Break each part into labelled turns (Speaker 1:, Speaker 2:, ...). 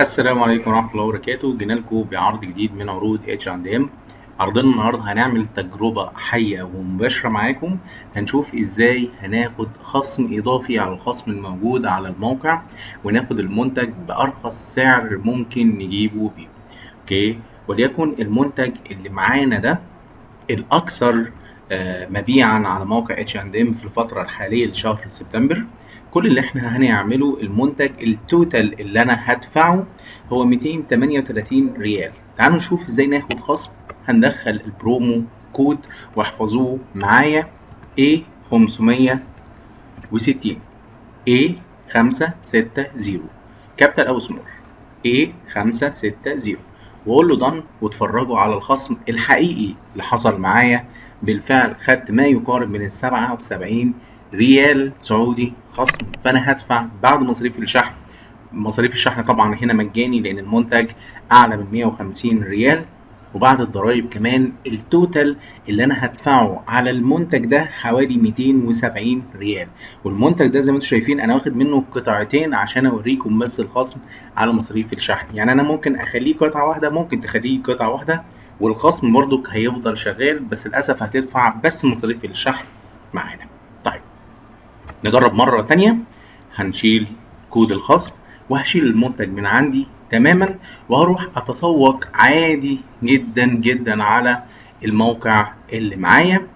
Speaker 1: السلام عليكم ورحمة الله وبركاته. جينا لكم بعرض جديد من عروض اتش اند ام عرضنا النهارده هنعمل تجربة حية ومباشرة معاكم. هنشوف إزاي هناخد خصم إضافي على الخصم الموجود على الموقع وناخد المنتج بأرخص سعر ممكن نجيبه بيه. okay؟ وليكن المنتج اللي معانا ده الأكثر آه، مبيعا على موقع اتش اند ام في الفترة الحالية لشهر سبتمبر. كل اللي إحنا هنعمله المنتج ال total اللي أنا هدفعه هو 238 ريال. تعالوا نشوف إزاي ناخد خصم. هندخل ال promo code واحفظوه معايا. A 560 A 560 capital أو small A 560 وأقول له done واتفرجوا على الخصم الحقيقي اللي حصل معايا. بالفعل خدت ما يقارب من ال 77 ريال سعودي خصم. فأنا هدفع بعد مصاريف الشحن. مصاريف الشحن طبعا هنا مجاني لأن المنتج أعلى من 150 ريال. وبعد الضرايب كمان ال total اللي أنا هدفعه على المنتج ده حوالي 270 ريال. والمنتج ده زي ما أنتم شايفين أنا واخد منه قطعتين عشان أوريكم بس الخصم على مصاريف الشحن. يعني أنا ممكن أخليه قطعة واحدة ممكن تخليه قطعة واحدة. والخصم برضك هيفضل شغال بس للأسف هتدفع بس مصاريف الشحن معانا. نجرب مرة تانية. هنشيل كود الخصم وهشيل المنتج من عندي تماما وهروح أتسوق عادي جدا جدا على الموقع اللي معايا.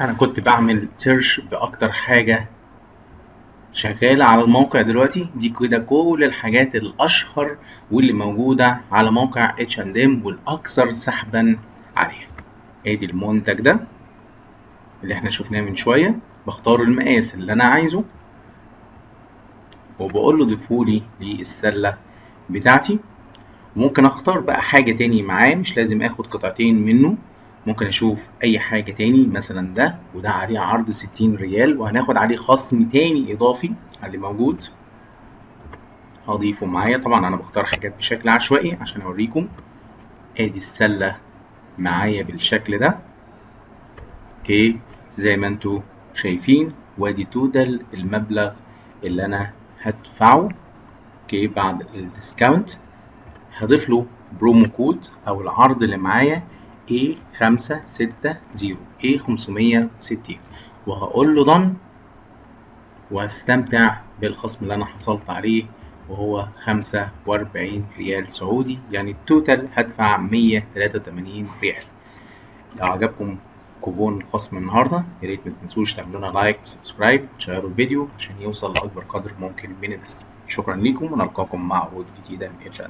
Speaker 1: أنا كنت بعمل search بأكتر حاجة شغالة على الموقع دلوقتي. دي كده كل الحاجات الأشهر واللي موجودة على موقع اتش اند ام والأكثر سحبا عليها. أدي المنتج ده. اللي إحنا شفناه من شوية بختار المقاس اللي أنا عايزه وبقول له ضيفولي للسلة بتاعتي. ممكن أختار بقى حاجة تاني معاه مش لازم آخد قطعتين منه. ممكن أشوف أي حاجة تاني مثلا ده وده عليه عرض ستين ريال وهناخد عليه خصم تاني إضافي على اللي موجود. هضيفه معايا. طبعا أنا بختار حاجات بشكل عشوائي عشان أوريكم. آدي السلة معايا بالشكل ده. okay. زي ما أنتوا شايفين وادي total المبلغ اللي أنا هدفعه okay بعد ال discount. هضيف له promo code أو العرض اللي معايا A560 A560 وهقول له done وهستمتع بالخصم اللي أنا حصلت عليه وهو 45 ريال سعودي يعني ال total هدفع 183 ريال. لو عجبكم كوبون خصم النهارده. يا ريت ما تنسوش تعملوا لنا like و subscribe وتشيروا الفيديو عشان يوصل لأكبر قدر ممكن من الناس. شكرا ليكم ونلقاكم مع عروض جديدة من اتش